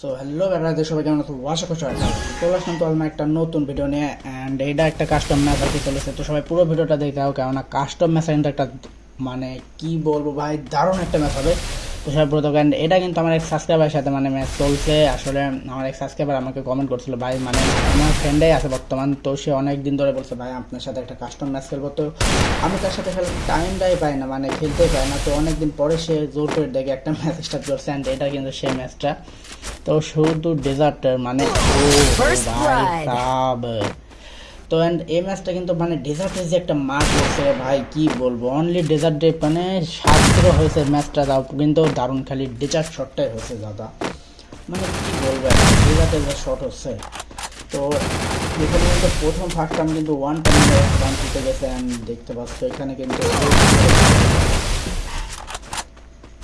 So hello বেড়াতে সবাই কেমন আছো? আশা করছ চলে আসলাম তো আমার একটা নতুন ভিডিও নিয়ে অ্যান্ড এটা একটা কাস্টম ম্যাচ আর কি চলেছে। তো সবাই পুরো ভিডিওটা দেখতে হবে কেননা কাস্টম ম্যাচ একটা মানে কি বলব ভাই, দারুণ একটা ম্যাচ হবে। তো সবাই পুরো and এটা কিন্তু আমার এক সাবস্ক্রাইবারের সাথে মানে ম্যাচ চলছে। আসলে আমার এক সাবস্ক্রাইবার আমাকে কমেন্ট করছিল ভাই মানে আমার ফ্রেন্ডাই আছে বর্তমান তো সে অনেক দিন ধরে বলছে ভাই আপনার সাথে একটা কাস্টম ম্যাচ খেলব। তো আমি তার সাথে খেলার টাইমটাই পাই না মানে খেলতেই পাই না। তো অনেক দিন পরে সে জোর করে দেখে একটা ম্যাচ স্টার্ট করছে অ্যান্ড এটা কিন্তু সেই ম্যাচটা তো শুধু ডেজার্টের মানে ও ভাই সাব। তো অ্যান্ড এই ম্যাচটা কিন্তু মানে ডেজার্টের যে একটা মাঠ হচ্ছে ভাই কি বলবো অনলি ডেজার্ট ডে মানে সাত জিরো হয়েছে ম্যাচটা তাও কিন্তু দারুণ খালি ডেজার্ট শটটাই হয়েছে দাদা মানে কি বলবো ডেজার্টের যে শট হচ্ছে তো এখানে কিন্তু প্রথম ফার্স্ট টাইম কিন্তু ওয়ান টাইম রান দিতে গেছে আমি দেখতে পাচ্ছি এখানে কিন্তু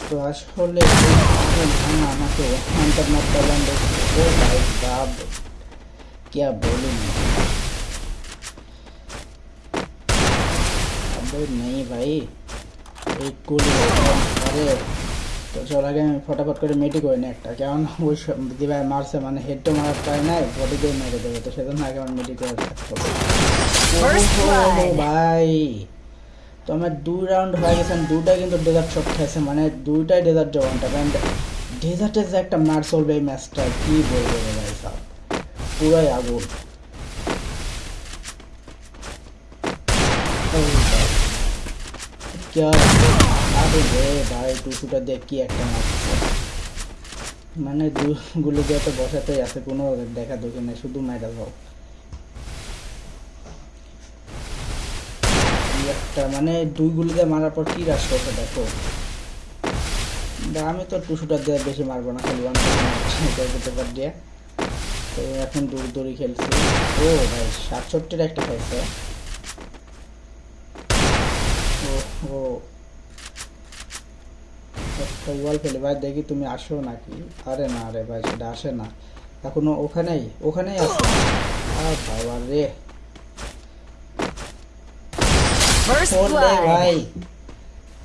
তো আসলে ভাঙা আমাকে ওয়ান টাইম মার করলাম ও ভাই বাব क्या बोलूं मैं अबे नहीं भाई एक গুলি আরে তো চল আগে আমি ফটাফট করে মেটি করে নি একটা কারণ ওই সব দিবাই মারছে মানে হেড তো মারার ট্রাই নাই বডিতে মেরে দেবে তো সেজন্য আগে আমার মেটি করে রাখতে হবে First ওহো, blood. ভাই তো আমার দুই রাউন্ড হয়ে গেছে আমি দুটাই কিন্তু ডেজার্ট শট খাইছে মানে দুইটাই ডেজার্ট জওয়ানটা কারণ ডেজার্টের যে একটা মার চলবে এই ম্যাচটা কি বলবো রে ভাই সাহেব পুরাই আগুন একটা মানে গুলো দিয়ে তো বসাতেই আছে, কোনো দেখা দেখি শুধু কি একটা মানে দুই গুলি দিয়ে মারার পর কি রাশ করছে দেখো। আমি তো টুসুটা দিয়ে বেশি মারবো না, খালি দিয়ে। তো এখন দূর দূরই খেলছি। ও ভাই, সাতষট্টির একটা খাইছে ও ও ওয়াল ফেলে ভাই দেখি তুমি আসো নাকি? আরে না রে ভাই সেটা আসে না। এখনও ওখানেই ওখানেই আছে? আর বাবা রে. ভাই।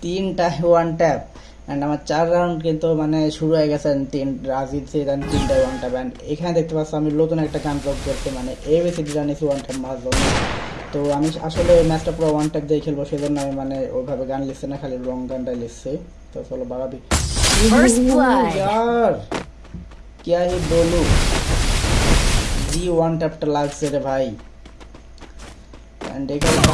তিনটা ওয়ান ট্যাপ অ্যান্ড আমার চার রাউন্ড কিন্তু মানে শুরু হয়ে গেছে তিন রাজিদ সিদান তিনটা ওয়ান ট্যাপ অ্যান্ড এখানে দেখতে পাচ্ছি আমি নতুন একটা গান করছি মানে এবিসিডি জানিয়েছি ওয়ান ট্যাপ জন্য। তো আমি আসলে ম্যাচটা পুরো ওয়ান ট্যাপ দিয়ে খেলবো সেজন্য আমি মানে ওইভাবে গান লিখছি না খালি রং গানটাই লিখছি তো চলো বাড়াবি First blood. यार क्या ही बोलूं জি ওয়ান ট্যাপটা লাগছে রে ভাই অ্যান্ড এখানে ও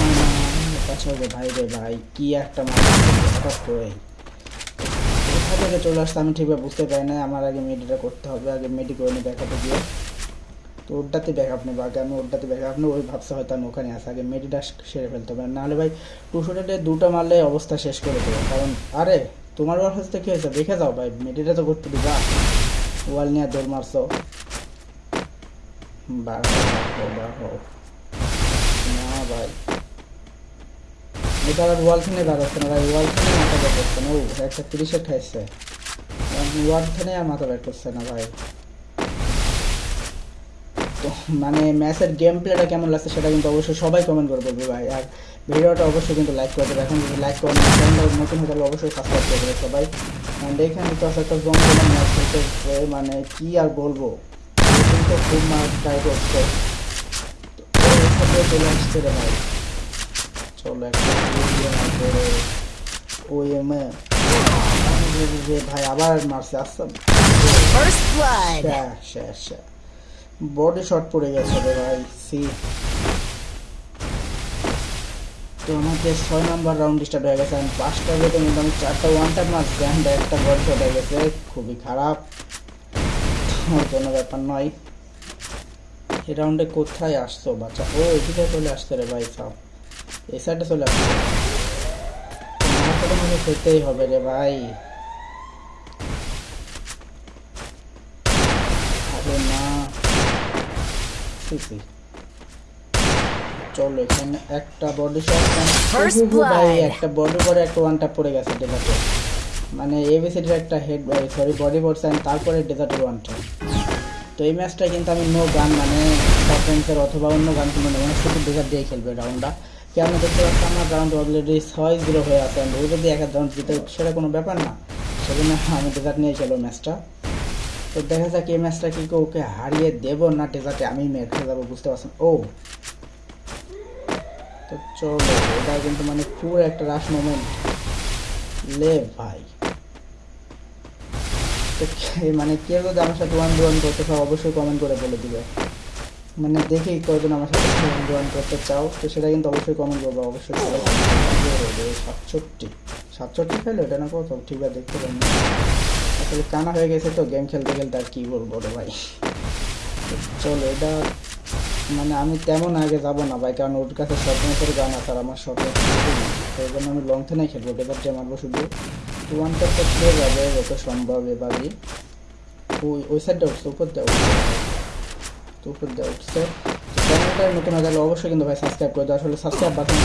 মামা কাছে রে ভাই রে ভাই কি একটা মাথা হঠাৎ করে কোথা থেকে চলে আসছে আমি ঠিকভাবে বুঝতে পারি না আমার আগে মেডিটা করতে হবে আগে মেডি করে নিই ব্যাকআপে গিয়ে তো ওরটাতে ব্যাকআপ নেব আগে আমি ওরটাতে ব্যাকআপ নেব ওই ভাবছে হয়তো আমি ওখানে আসি আগে মেডিটা সেরে ফেলতে হবে নাহলে ভাই টু টুশো দুটো মারলে অবস্থা শেষ করে দেবে। কারণ, আরে, তোমার ওয়ার হচ্ছে কি হয়েছে? দেখে যাও ভাই মেডিটা তো করতে দিবা। ওয়াল নিয়ে দৌড় মারছো। বার বার হও। না ভাই। ওয়াল না ভাই, ওয়াল মাথা বের থেকে আর মাথা বের করছে না ভাই। তো মানে ম্যাচের গেম প্লেটা কেমন লাগছে সেটা কিন্তু অবশ্যই সবাই কমেন্ট করে বলবে ভাই। আর ভিডিওটা অবশ্যই কিন্তু লাইক করে দেবে। এখন যদি লাইক করে না চ্যানেলটা নতুন হয়ে অবশ্যই সাবস্ক্রাইব করে দেবে সবাই। অ্যান্ড এখানে তো আছে একটা জঙ্গল ম্যাচ হচ্ছে মানে কি আর বলব? কিন্তু খুব মার ট্রাই করছে চলে আসছে রে ভাই। চলো একটা ভাই আবার মারছে আসছে। First blood. বডি শট পড়ে গেছে রে ভাই সি তো আমাকে ছয় নম্বর রাউন্ড স্টার্ট হয়ে গেছে আমি পাঁচটা কিন্তু আমি চারটা ওয়ান টাইম মারছি অ্যান্ড একটা বডি শট হয়ে গেছে, খুবই খারাপ। কোনো ব্যাপার নয়। এই রাউন্ডে কোথায় আসছো বাচ্চা? ও, এদিকে চলে আসছে রে ভাই সব এই সাইডে চলে আসছে। আমাকে তো মনে খেতেই হবে রে ভাই আরে না চলো এখানে একটা বডি শট ভাই একটা বডি পরে একটা ওয়ান টাপ পড়ে গেছে ডেজার্টে মানে এবিসিডির একটা হেড সরি বডি পড়ছে তারপরে ডেজার্টের ওয়ান টাপ তো এই ম্যাচটা কিন্তু আমি নো গান মানে সাসপেন্সের অথবা অন্য গান কিনবো না মানে শুধু ডেজার্ট দিয়ে খেলবে রাউন্ডটা কেন দেখতে পাচ্ছি আমার রাউন্ড অলরেডি ছয় জিরো হয়ে আছে ও যদি এক রাউন্ড জিতে সেটা কোনো ব্যাপার না। সেজন্য আমি ডেজার্ট নিয়ে খেলো ম্যাচটা তো দেখা যাক এই ম্যাচটা কি ওকে হারিয়ে দেব না টেজাকে আমি মেরে যাব বুঝতে পারছেন? ও! তো চলো এটা কিন্তু মানে পুরো একটা রাশ মোমেন্ট লে ভাই। তো মানে কেউ যদি আমার সাথে ওয়ান ওয়ান করতে চাও, অবশ্যই কমেন্ট করে বলে দিবে। মানে দেখি কয়জন আমার সাথে ওয়ান ওয়ান করতে চাও, তো সেটা কিন্তু অবশ্যই কমেন্ট করব, অবশ্যই সাতষট্টি। সাতষট্টি ফেলো এটা না কত? ঠিক আছে, দেখতে পারেন আসলে কানা হয়ে গেছে তো গেম খেলতে খেলতে আর কি বলব রে ভাই? চলো এটা মানে আমি তেমন আগে যাব না ভাই কারণ ওর কাছে শর্ট ম্যাচের গান আছে আর আমার শর্ট তো এই জন্য আমি লং থেনেই খেলব এবার যে মারবো শুধু? টু ওয়ান টপটা খেয়ে যাবে যত সম্ভব এবারই ওই ওই সাইডটা উঠছে উপর দিয়ে উঠছে। তো উপর দিয়ে উঠছে চ্যানেলটা নতুন হয়ে গেলে অবশ্যই কিন্তু ভাই সাবস্ক্রাইব করে দাও। আসলে সাবস্ক্রাইব বাটন